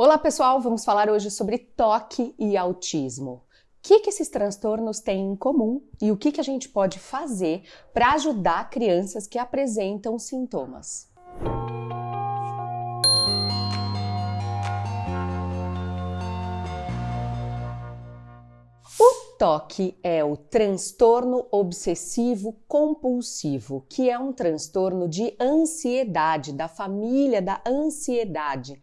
Olá pessoal, vamos falar hoje sobre toque e autismo. O que, que esses transtornos têm em comum e o que, que a gente pode fazer para ajudar crianças que apresentam sintomas. O toque é o transtorno obsessivo compulsivo, que é um transtorno de ansiedade, da família da ansiedade.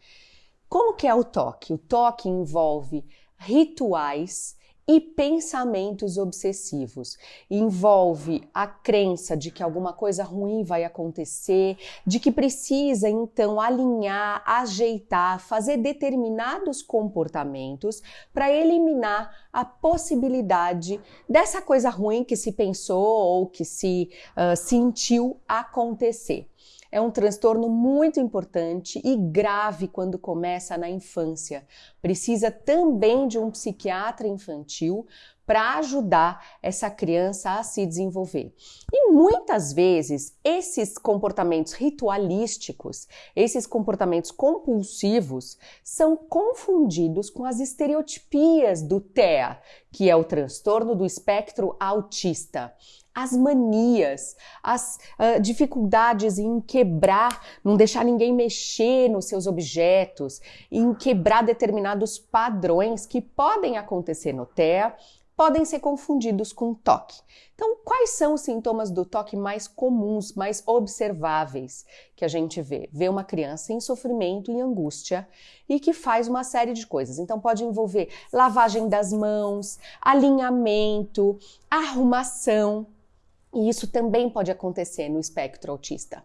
Como que é o toque? O toque envolve rituais e pensamentos obsessivos. Envolve a crença de que alguma coisa ruim vai acontecer, de que precisa então alinhar, ajeitar, fazer determinados comportamentos para eliminar a possibilidade dessa coisa ruim que se pensou ou que se uh, sentiu acontecer é um transtorno muito importante e grave quando começa na infância. Precisa também de um psiquiatra infantil para ajudar essa criança a se desenvolver. E muitas vezes esses comportamentos ritualísticos, esses comportamentos compulsivos, são confundidos com as estereotipias do TEA, que é o transtorno do espectro autista as manias, as uh, dificuldades em quebrar, não deixar ninguém mexer nos seus objetos, em quebrar determinados padrões que podem acontecer no TEA, podem ser confundidos com toque. Então, quais são os sintomas do toque mais comuns, mais observáveis que a gente vê? Vê uma criança em sofrimento e angústia e que faz uma série de coisas. Então, pode envolver lavagem das mãos, alinhamento, arrumação, e isso também pode acontecer no espectro autista.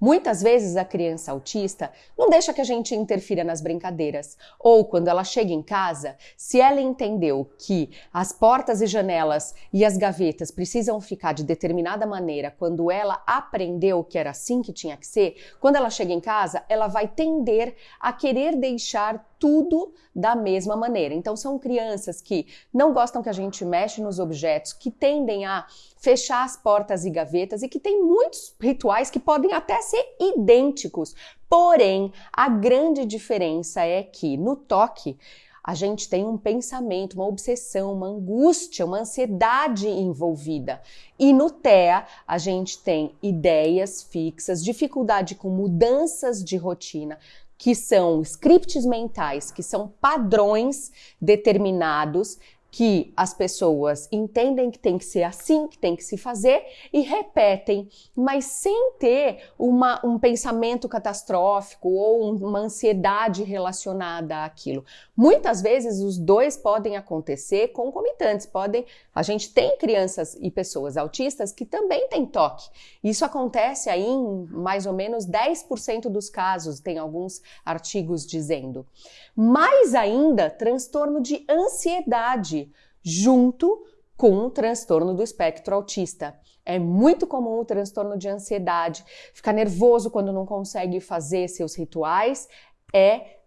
Muitas vezes a criança autista não deixa que a gente interfira nas brincadeiras, ou quando ela chega em casa, se ela entendeu que as portas e janelas e as gavetas precisam ficar de determinada maneira, quando ela aprendeu que era assim que tinha que ser, quando ela chega em casa, ela vai tender a querer deixar tudo da mesma maneira. Então são crianças que não gostam que a gente mexe nos objetos, que tendem a fechar as portas e gavetas e que tem muitos rituais que podem até ser idênticos. Porém, a grande diferença é que no toque a gente tem um pensamento, uma obsessão, uma angústia, uma ansiedade envolvida. E no TEA, a gente tem ideias fixas, dificuldade com mudanças de rotina, que são scripts mentais, que são padrões determinados que as pessoas entendem que tem que ser assim, que tem que se fazer e repetem, mas sem ter uma, um pensamento catastrófico ou uma ansiedade relacionada àquilo. Muitas vezes os dois podem acontecer concomitantes. Podem, a gente tem crianças e pessoas autistas que também têm toque. Isso acontece aí em mais ou menos 10% dos casos, tem alguns artigos dizendo. Mais ainda, transtorno de ansiedade junto com o transtorno do espectro autista. É muito comum o transtorno de ansiedade, ficar nervoso quando não consegue fazer seus rituais, é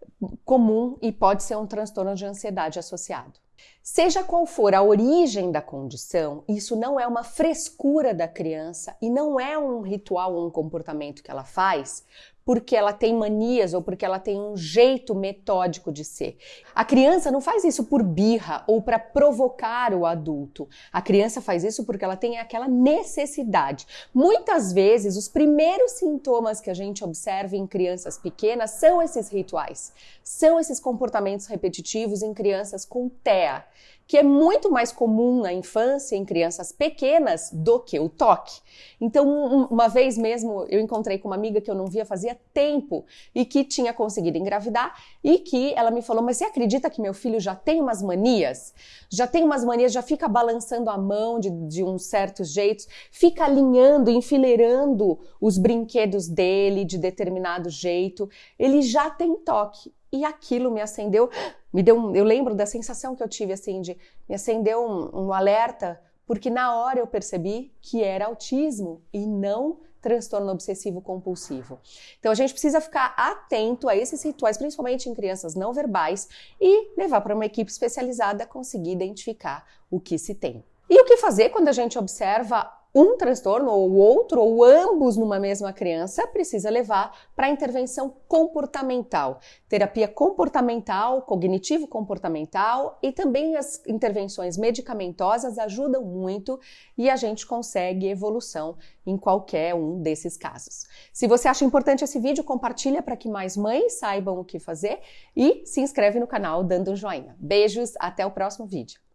comum e pode ser um transtorno de ansiedade associado. Seja qual for a origem da condição, isso não é uma frescura da criança e não é um ritual ou um comportamento que ela faz porque ela tem manias ou porque ela tem um jeito metódico de ser. A criança não faz isso por birra ou para provocar o adulto. A criança faz isso porque ela tem aquela necessidade. Muitas vezes, os primeiros sintomas que a gente observa em crianças pequenas são esses rituais, são esses comportamentos repetitivos em crianças com TEA que é muito mais comum na infância em crianças pequenas do que o toque. Então, uma vez mesmo eu encontrei com uma amiga que eu não via fazia tempo e que tinha conseguido engravidar e que ela me falou: Mas você acredita que meu filho já tem umas manias? Já tem umas manias, já fica balançando a mão de, de uns certos jeitos, fica alinhando, enfileirando os brinquedos dele de determinado jeito. Ele já tem toque e aquilo me acendeu, me deu eu lembro da sensação que eu tive assim de me acendeu um, um alerta, porque na hora eu percebi que era autismo e não transtorno obsessivo compulsivo. Então a gente precisa ficar atento a esses rituais, principalmente em crianças não verbais, e levar para uma equipe especializada conseguir identificar o que se tem. E o que fazer quando a gente observa um transtorno ou outro ou ambos numa mesma criança, precisa levar para intervenção comportamental, terapia comportamental, cognitivo comportamental e também as intervenções medicamentosas ajudam muito e a gente consegue evolução em qualquer um desses casos. Se você acha importante esse vídeo, compartilha para que mais mães saibam o que fazer e se inscreve no canal dando um joinha. Beijos, até o próximo vídeo.